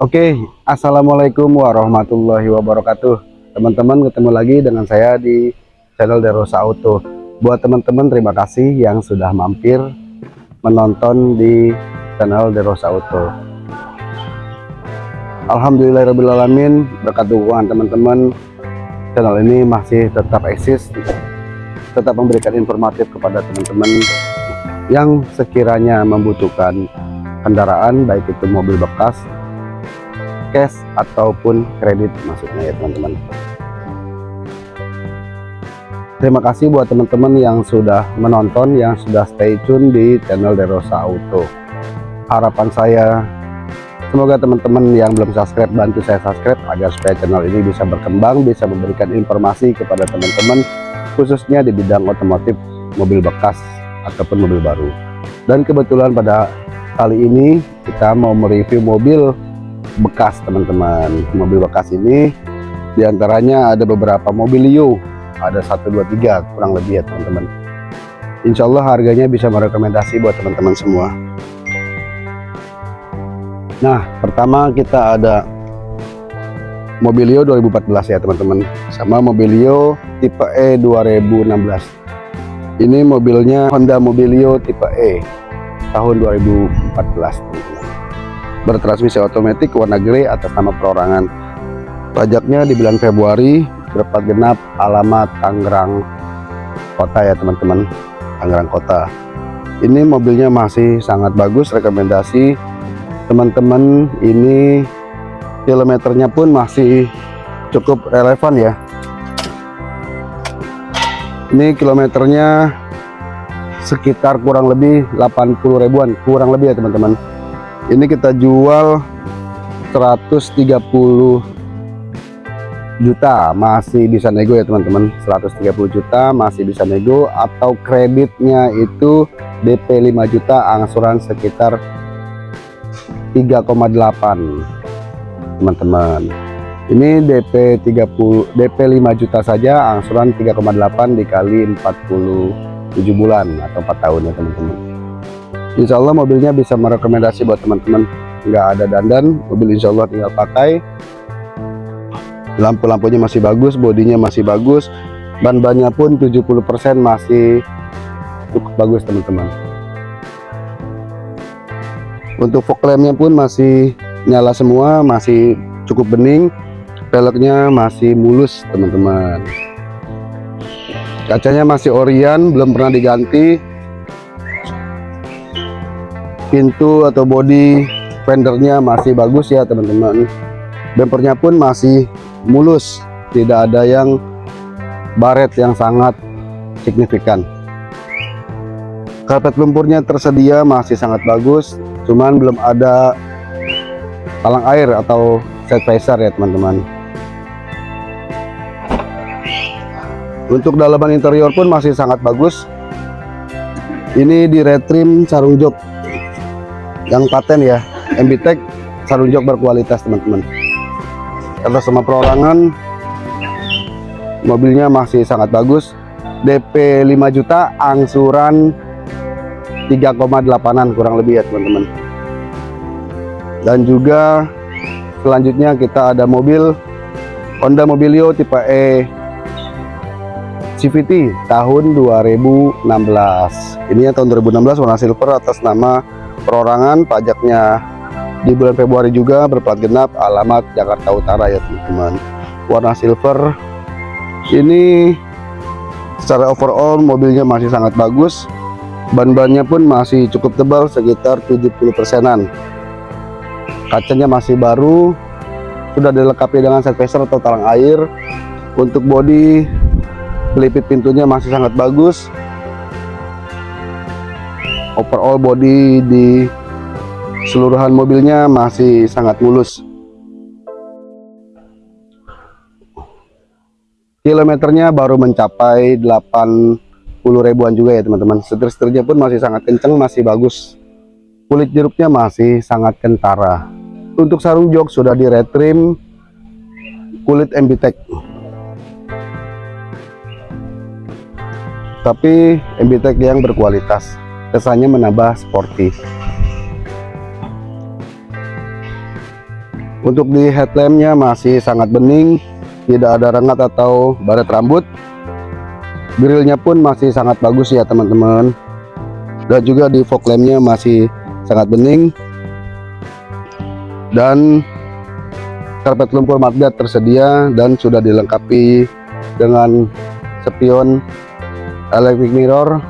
Oke, Assalamualaikum warahmatullahi wabarakatuh. Teman-teman ketemu lagi dengan saya di channel Derosa Auto. Buat teman-teman terima kasih yang sudah mampir menonton di channel Derosa Auto. Alhamdulillahirrahmanirrahim berkat dukungan teman-teman channel ini masih tetap eksis tetap memberikan informatif kepada teman-teman yang sekiranya membutuhkan kendaraan baik itu mobil bekas cash ataupun kredit maksudnya ya teman-teman. Terima kasih buat teman-teman yang sudah menonton yang sudah stay tune di channel Derosa Auto harapan saya semoga teman-teman yang belum subscribe bantu saya subscribe agar supaya channel ini bisa berkembang bisa memberikan informasi kepada teman-teman khususnya di bidang otomotif mobil bekas ataupun mobil baru. Dan kebetulan pada kali ini kita mau mereview mobil bekas teman-teman. Mobil bekas ini di antaranya ada beberapa mobilio ada 1 2 3 kurang lebih ya teman-teman. Insya Allah harganya bisa merekomendasi buat teman-teman semua. Nah pertama kita ada Mobilio 2014 ya teman-teman. Sama Mobilio tipe E 2016 ini mobilnya Honda Mobilio tipe E tahun 2014 teman-teman bertransmisi otomatis warna grey atas nama perorangan. Pajaknya di bulan Februari berplat genap alamat Tangerang kota ya teman-teman. Tangerang kota. Ini mobilnya masih sangat bagus rekomendasi. Teman-teman ini kilometernya pun masih cukup relevan ya. Ini kilometernya sekitar kurang lebih 80 ribuan kurang lebih ya teman-teman ini kita jual 130 juta. Masih bisa nego ya teman-teman. 130 juta masih bisa nego. Atau kreditnya itu DP 5 juta angsuran sekitar 3,8 teman-teman. Ini DP 30 DP 5 juta saja angsuran 3,8 dikali 40 7 bulan atau 4 tahun ya teman-teman Insya Allah mobilnya bisa merekomendasi buat teman-teman. Nggak ada dandan mobil Insya Allah tinggal pakai. Lampu-lampunya masih bagus bodinya masih bagus. Ban-bannya pun 70% masih cukup bagus teman-teman. Untuk fog lampnya pun masih nyala semua masih cukup bening. Velgnya masih mulus teman-teman. Kacanya masih orian belum pernah diganti pintu atau body fendernya masih bagus ya teman-teman. Bumpernya pun masih mulus tidak ada yang baret yang sangat signifikan. Karpet lumpurnya tersedia masih sangat bagus cuman belum ada talang air atau set visor ya teman-teman. Untuk dalaman interior pun masih sangat bagus. Ini di retrim sarung jok yang paten ya MBTEK sarung jok berkualitas teman-teman. Atas sama perorangan mobilnya masih sangat bagus. DP 5 juta angsuran 3,8an kurang lebih ya teman-teman. Dan juga selanjutnya kita ada mobil Honda Mobilio tipe E CVT tahun 2016 ini ya tahun 2016 warna silver atas nama perorangan pajaknya di bulan Februari juga berplat genap alamat Jakarta Utara ya teman-teman. Warna silver. Ini secara overall mobilnya masih sangat bagus. Ban-bannya pun masih cukup tebal sekitar 70 persenan. Kacanya masih baru. Sudah dilengkapi dengan set visor atau talang air. Untuk bodi pelipit pintunya masih sangat bagus overall body di seluruhan mobilnya masih sangat mulus. Kilometernya baru mencapai 80 ribuan juga ya teman-teman. Setir-setirnya pun masih sangat kenceng masih bagus. Kulit jeruknya masih sangat kentara. Untuk sarung jok sudah di retrim kulit MBTEK tapi MBTEK yang berkualitas kesannya menambah sporty untuk di headlampnya masih sangat bening tidak ada rengat atau baret rambut. Grillnya pun masih sangat bagus ya teman-teman. Dan juga di fog lampnya masih sangat bening. Dan karpet lumpur mudguard tersedia dan sudah dilengkapi dengan spion electric mirror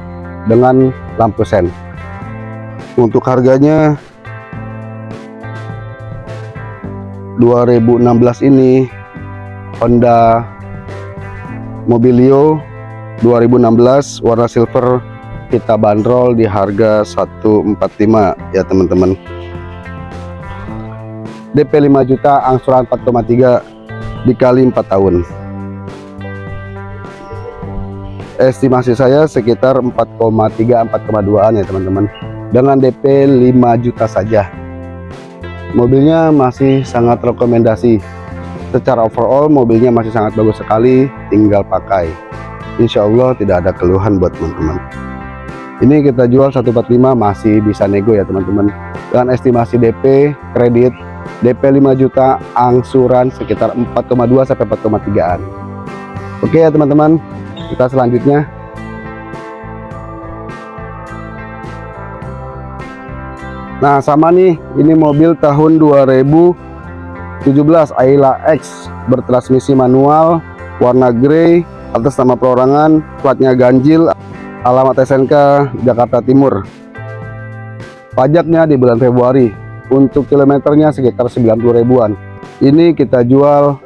dengan lampu sen. Untuk harganya 2016 ini Honda Mobilio 2016 warna silver kita bandrol di harga 145 ya teman-teman. DP 5 juta angsuran 4,3 dikali 4 tahun estimasi saya sekitar 4,3 4,2an ya teman-teman. Dengan DP 5 juta saja. Mobilnya masih sangat rekomendasi. Secara overall mobilnya masih sangat bagus sekali tinggal pakai. Insya Allah tidak ada keluhan buat teman-teman. Ini kita jual 145 masih bisa nego ya teman-teman. Dengan estimasi DP kredit DP 5 juta angsuran sekitar 4,2 sampai 4,3an oke ya teman-teman kita selanjutnya. Nah sama nih ini mobil tahun 2017 Ayla X bertransmisi manual warna grey atas nama perorangan platnya ganjil alamat SNK Jakarta Timur. Pajaknya di bulan Februari untuk kilometernya sekitar 90 ribuan. Ini kita jual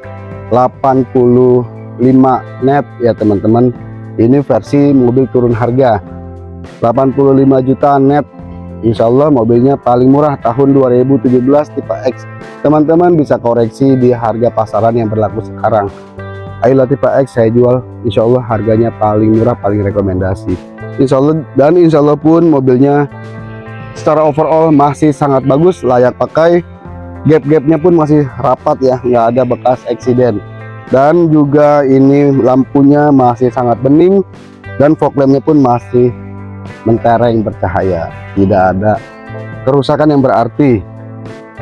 85 net ya teman-teman. Ini versi mobil turun harga. 85 juta net Insya Allah mobilnya paling murah tahun 2017 tipe X. Teman-teman bisa koreksi di harga pasaran yang berlaku sekarang. Ayla tipe X saya jual. Insya Allah harganya paling murah paling rekomendasi. Insya Allah dan Insya Allah pun mobilnya secara overall masih sangat bagus layak pakai. Gap-gapnya pun masih rapat ya nggak ada bekas eksiden dan juga ini lampunya masih sangat bening dan fog lampnya pun masih mentereng bercahaya. Tidak ada kerusakan yang berarti.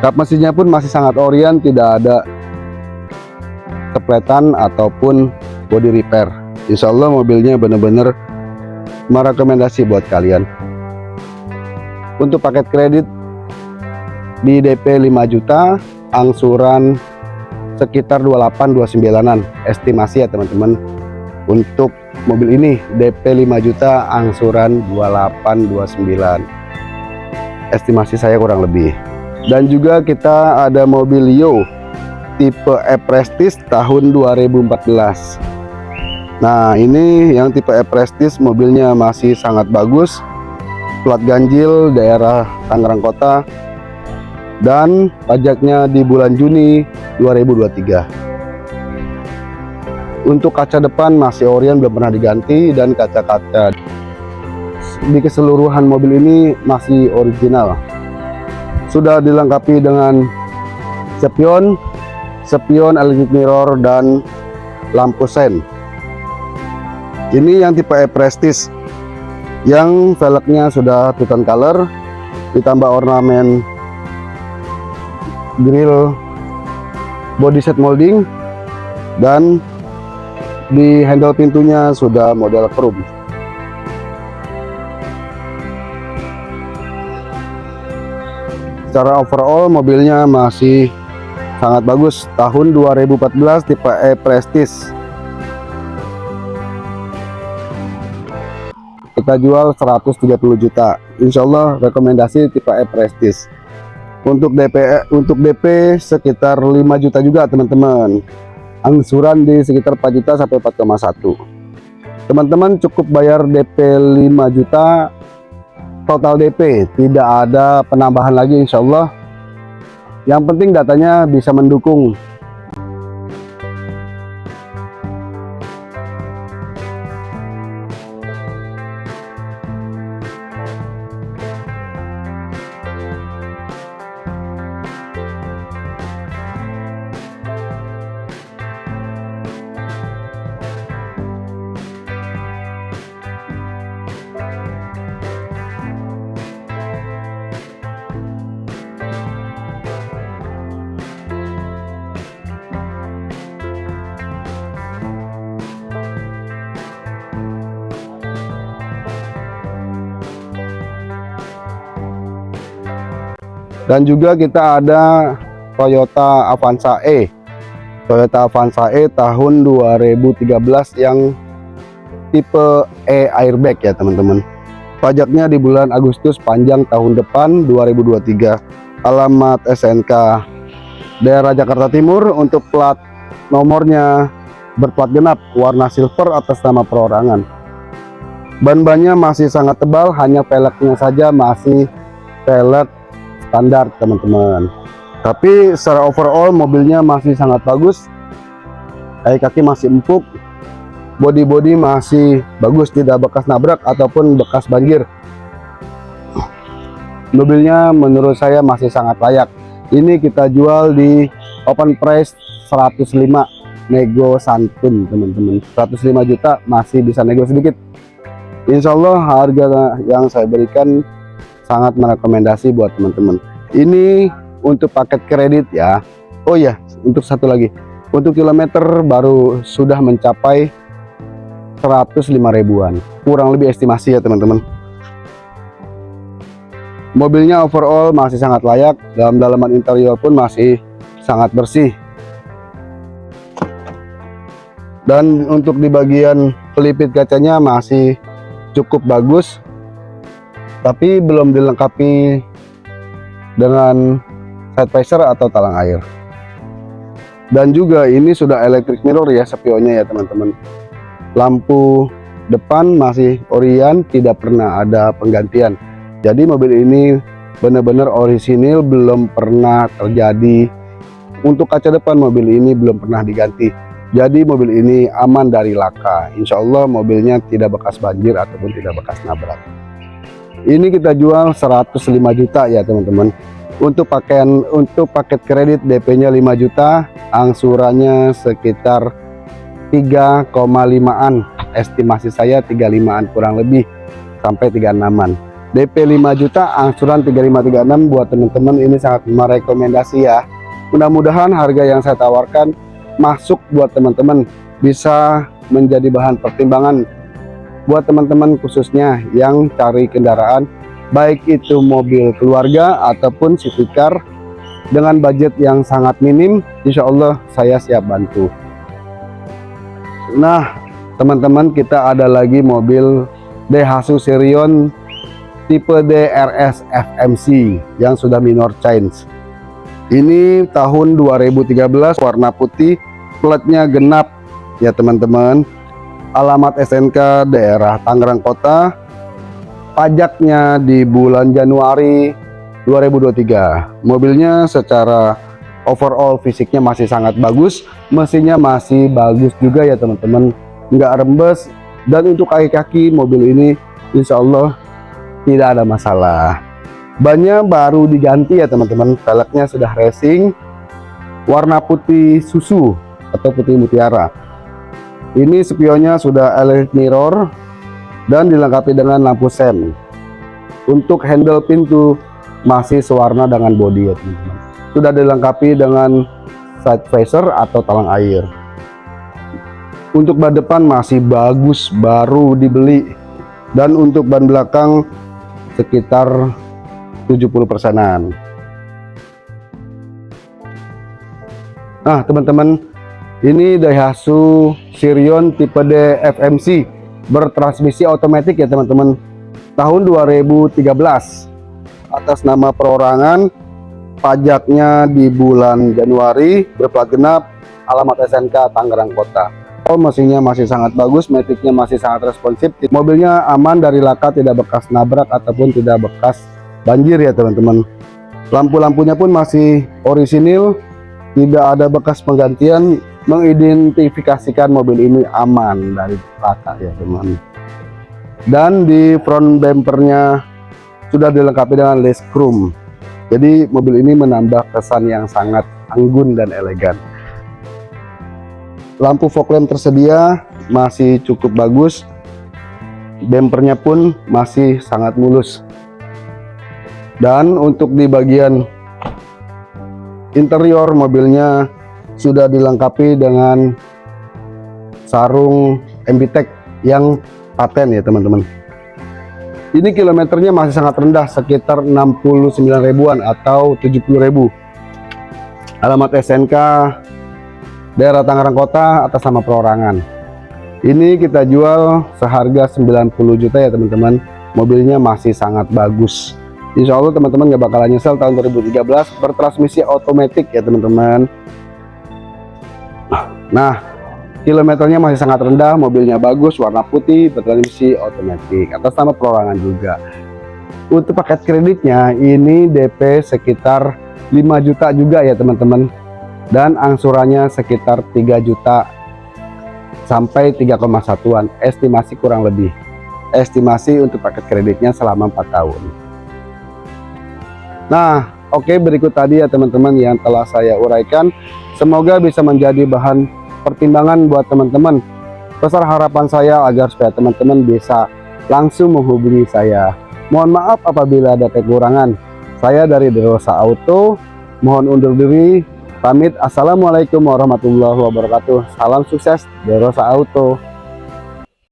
Kap mesinnya pun masih sangat orian tidak ada kepletan ataupun body repair. Insya Allah mobilnya benar-benar merekomendasi buat kalian. Untuk paket kredit di DP 5 juta angsuran sekitar 28 29an estimasi ya teman-teman. Untuk mobil ini DP 5 juta angsuran 28 29 estimasi saya kurang lebih. Dan juga kita ada mobil Yo tipe E-Prestige tahun 2014 nah ini yang tipe E-Prestige mobilnya masih sangat bagus. Plat ganjil daerah Tangerang Kota dan pajaknya di bulan Juni 2023 untuk kaca depan masih Orion belum pernah diganti dan kaca-kaca di keseluruhan mobil ini masih original. Sudah dilengkapi dengan spion spion electric mirror dan lampu sen. Ini yang tipe E-Prestige yang velgnya sudah tone color ditambah ornamen grill body set molding dan di handle pintunya sudah model chrome. Secara overall mobilnya masih sangat bagus. Tahun 2014 tipe E Prestige. Kita jual 130 juta. Insya Allah rekomendasi tipe E Prestige untuk DP untuk DP sekitar 5 juta juga teman-teman. Angsuran di sekitar 4 juta sampai 4,1 teman-teman cukup bayar DP 5 juta. Total DP tidak ada penambahan lagi Insya Allah. Yang penting datanya bisa mendukung dan juga kita ada Toyota Avanza E. Toyota Avanza E tahun 2013 yang tipe E airbag ya teman-teman. Pajaknya di bulan Agustus panjang tahun depan 2023 alamat SNK daerah Jakarta Timur untuk plat nomornya berplat genap warna silver atas nama perorangan. Ban-bannya masih sangat tebal hanya peleknya saja masih pelek standar teman-teman. Tapi secara overall mobilnya masih sangat bagus. Kaki-kaki masih empuk. Body-body masih bagus tidak bekas nabrak ataupun bekas banjir. Mobilnya menurut saya masih sangat layak. Ini kita jual di open price 105 nego santun teman-teman. 105 juta masih bisa nego sedikit. Insya Allah harga yang saya berikan sangat merekomendasi buat teman-teman. Ini untuk paket kredit ya. Oh ya untuk satu lagi. Untuk kilometer baru sudah mencapai 105 ribuan. Kurang lebih estimasi ya teman-teman. Mobilnya overall masih sangat layak. Dalam dalaman interior pun masih sangat bersih. Dan untuk di bagian pelipit kacanya masih cukup bagus tapi belum dilengkapi dengan side visor atau talang air. Dan juga ini sudah electric mirror ya spionnya ya teman-teman. Lampu depan masih orian tidak pernah ada penggantian. Jadi mobil ini benar-benar orisinil belum pernah terjadi. Untuk kaca depan mobil ini belum pernah diganti. Jadi mobil ini aman dari laka. Insya Allah mobilnya tidak bekas banjir ataupun tidak bekas nabrak ini kita jual 105 juta ya teman-teman. Untuk pakaian untuk paket kredit DP-nya 5 juta angsurannya sekitar 3,5an estimasi saya 35an kurang lebih sampai 36an DP 5 juta angsuran 3536 buat teman-teman ini sangat merekomendasi ya. Mudah-mudahan harga yang saya tawarkan masuk buat teman-teman bisa menjadi bahan pertimbangan buat teman-teman khususnya yang cari kendaraan baik itu mobil keluarga ataupun city car dengan budget yang sangat minim Insya Allah saya siap bantu. Nah teman-teman kita ada lagi mobil Daihatsu Sirion tipe DRS FMC yang sudah minor change. Ini tahun 2013 warna putih platnya genap. Ya teman-teman alamat SNK daerah Tangerang Kota. Pajaknya di bulan Januari 2023 mobilnya secara overall fisiknya masih sangat bagus. Mesinnya masih bagus juga ya teman-teman. Nggak rembes. Dan untuk kaki-kaki mobil ini Insya Allah tidak ada masalah. Bannya baru diganti ya teman-teman. Velgnya sudah racing. Warna putih susu atau putih mutiara ini spionnya sudah LED mirror dan dilengkapi dengan lampu sen. Untuk handle pintu masih sewarna dengan bodi ya teman-teman. Sudah dilengkapi dengan side visor atau talang air. Untuk ban depan masih bagus baru dibeli. Dan untuk ban belakang sekitar 70 persenan. Nah teman-teman ini Daihatsu Sirion tipe D FMC bertransmisi otomatis ya teman-teman. Tahun 2013 atas nama perorangan pajaknya di bulan Januari berplat genap alamat SNK Tangerang Kota. Oh mesinnya masih sangat bagus metiknya masih sangat responsif. Mobilnya aman dari laka tidak bekas nabrak ataupun tidak bekas banjir ya teman-teman. Lampu-lampunya pun masih orisinil tidak ada bekas penggantian mengidentifikasikan mobil ini aman dari laka ya teman. Dan di front bumpernya sudah dilengkapi dengan lace chrome. Jadi mobil ini menambah kesan yang sangat anggun dan elegan. Lampu fog lamp tersedia masih cukup bagus. Bumpernya pun masih sangat mulus. Dan untuk di bagian interior mobilnya sudah dilengkapi dengan sarung MBTEK yang paten ya teman-teman. Ini kilometernya masih sangat rendah sekitar 69 ribuan atau 70 ribu. Alamat SNK daerah Tangerang Kota atas nama perorangan. Ini kita jual seharga 90 juta ya teman-teman. Mobilnya masih sangat bagus. Insya Allah teman-teman gak bakalan nyesel tahun 2013 bertransmisi otomatis ya teman-teman nah kilometernya masih sangat rendah mobilnya bagus warna putih bertransmisi otomatis atas nama perorangan juga. Untuk paket kreditnya ini DP sekitar 5 juta juga ya teman-teman. Dan angsurannya sekitar 3 juta sampai 3,1an estimasi kurang lebih. Estimasi untuk paket kreditnya selama 4 tahun. Nah oke okay, berikut tadi ya teman-teman yang telah saya uraikan. Semoga bisa menjadi bahan pertimbangan buat teman-teman. Besar harapan saya agar supaya teman-teman bisa langsung menghubungi saya. Mohon maaf apabila ada kekurangan. Saya dari Derosa Auto. Mohon undur diri. Pamit. Assalamualaikum warahmatullahi wabarakatuh. Salam sukses Derosa Auto